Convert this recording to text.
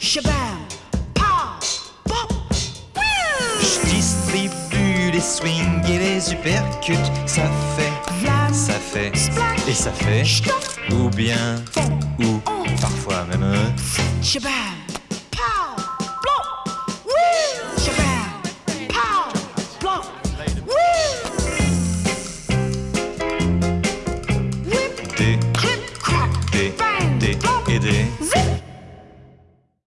Shabam, pa, pop, Je distribue les swings et les uppercuts. Ça fait, Yam, ça fait, splash, et ça fait, shtop, ou bien, ou oh. parfois même. Euh, Shabam, pa, plop, oui. Shabam, pa, plop, oui. Whip, des, clip, crack, des, bang, des, plop, et des, zip.